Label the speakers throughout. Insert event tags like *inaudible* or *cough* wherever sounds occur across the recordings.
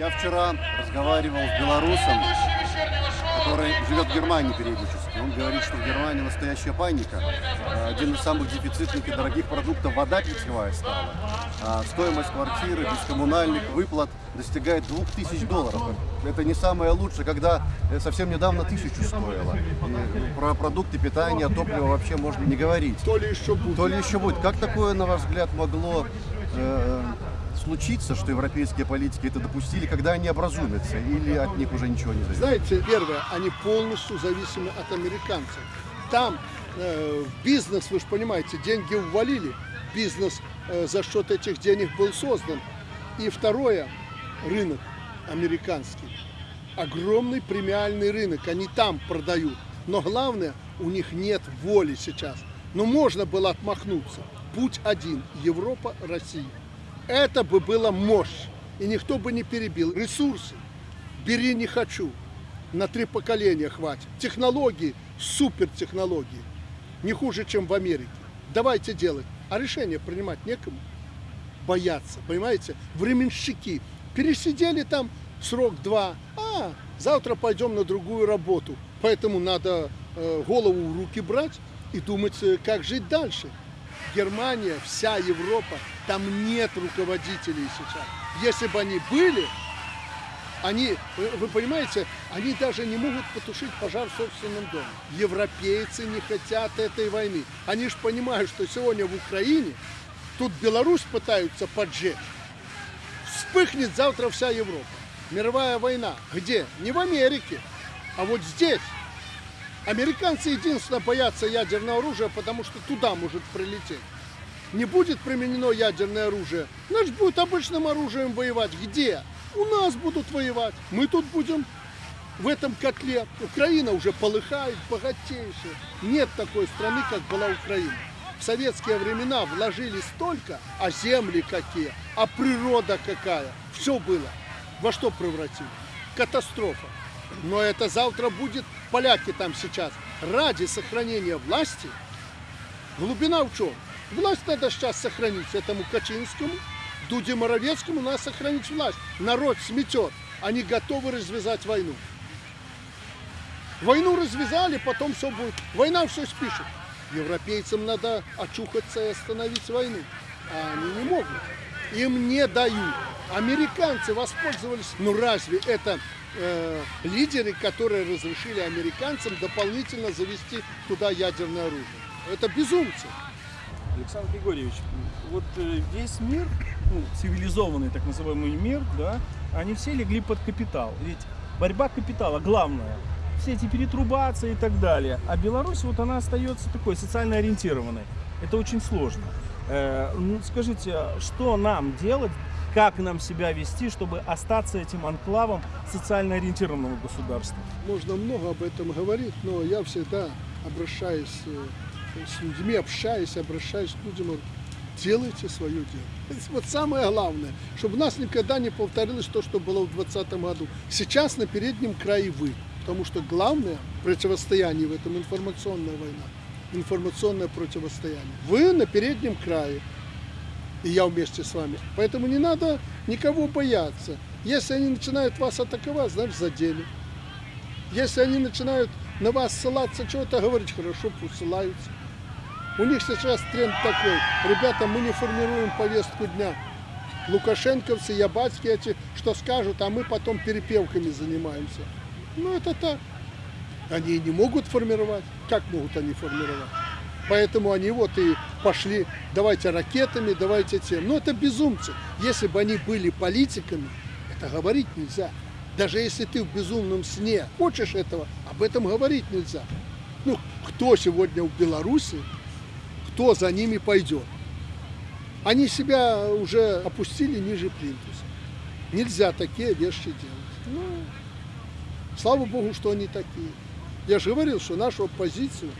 Speaker 1: Я вчера разговаривал с белорусом, который живет в Германии периодически. Он говорит, что в Германии настоящая паника. Э, Один из самых дефицитных и дорогих продуктов вода питьевая стала. А Стоимость квартиры без коммунальных выплат достигает 2000 долларов. Это не самое лучшее, когда э, совсем недавно тысячу стоило. Про продукты питания, топливо вообще можно не говорить.
Speaker 2: То ли еще будет.
Speaker 1: То ли еще будет. Как такое, на ваш взгляд, могло случиться, что европейские политики это допустили, когда они образумятся, или от них уже ничего не зависит?
Speaker 2: Знаете, первое, они полностью зависимы от американцев. Там э, бизнес, вы же понимаете, деньги ввалили. Бизнес э, за счет этих денег был создан. И второе, рынок американский. Огромный премиальный рынок, они там продают. Но главное, у них нет воли сейчас. Но можно было отмахнуться. Путь один – Европа, Россия. Это бы было мощь. И никто бы не перебил. Ресурсы. Бери не хочу. На три поколения хватит. Технологии, супер технологии. Не хуже, чем в Америке. Давайте делать. А решение принимать некому. Бояться, понимаете? Временщики. Пересидели там срок два. А, завтра пойдем на другую работу. Поэтому надо э, голову в руки брать и думать, э, как жить дальше. Германия, вся Европа, там нет руководителей сейчас. Если бы они были, они, вы понимаете, они даже не могут потушить пожар в собственном доме. Европейцы не хотят этой войны. Они же понимают, что сегодня в Украине, тут Беларусь пытаются поджечь. Вспыхнет завтра вся Европа. Мировая война. Где? Не в Америке, а вот здесь. Американцы единственно боятся ядерного оружия, потому что туда может прилететь. Не будет применено ядерное оружие, значит будет обычным оружием воевать. Где? У нас будут воевать. Мы тут будем в этом котле. Украина уже полыхает, богатейшая. Нет такой страны, как была Украина. В советские времена вложили столько, а земли какие, а природа какая. Все было. Во что превратили? Катастрофа. Но это завтра будет, поляки там сейчас, ради сохранения власти. Глубина в чем? Власть надо сейчас сохранить этому Качинскому, Дуде Моровецкому, надо сохранить власть. Народ сметет. Они готовы развязать войну. Войну развязали, потом все будет. Война все спишет. Европейцам надо очухаться и остановить войну. А они не могут. Им не дают. Американцы воспользовались. Ну разве это э, лидеры, которые разрешили американцам дополнительно завести туда ядерное оружие? Это безумцы.
Speaker 3: Александр Григорьевич, вот э, весь мир, ну, цивилизованный так называемый мир, да, они все легли под капитал. Ведь борьба капитала главная. Все эти перетрубации и так далее. А Беларусь, вот она остается такой социально ориентированной. Это очень сложно. Э, ну, скажите, что нам делать, как нам себя вести, чтобы остаться этим анклавом социально ориентированного государства?
Speaker 2: Можно много об этом говорить, но я всегда обращаюсь э, с людьми, общаюсь, обращаюсь к людям, делайте свое дело. *laughs* Вот самое главное, чтобы у нас никогда не повторилось то, что было в 2020 году. Сейчас на переднем крае вы, потому что главное противостояние в этом информационная война, информационное противостояние. Вы на переднем крае, и я вместе с вами. Поэтому не надо никого бояться. Если они начинают вас атаковать, значит задели. Если они начинают на вас ссылаться, чего-то говорить, хорошо, пусть ссылаются. У них сейчас тренд такой. Ребята, мы не формируем повестку дня. Лукашенковцы, ябацкие эти, что скажут, а мы потом перепевками занимаемся. Ну, это так. Они не могут формировать. Как могут они формировать? Поэтому они вот и пошли, давайте ракетами, давайте тем. Но это безумцы. Если бы они были политиками, это говорить нельзя. Даже если ты в безумном сне хочешь этого, об этом говорить нельзя. Ну, кто сегодня в Беларуси, кто за ними пойдет? Они себя уже опустили ниже плинтуса. Нельзя такие вещи делать. Ну, слава богу, что они такие. Я же говорил, что нашу оппозицию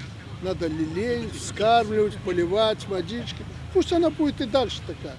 Speaker 2: надо лелеять, вскармливать, поливать водички. Пусть она будет и дальше такая.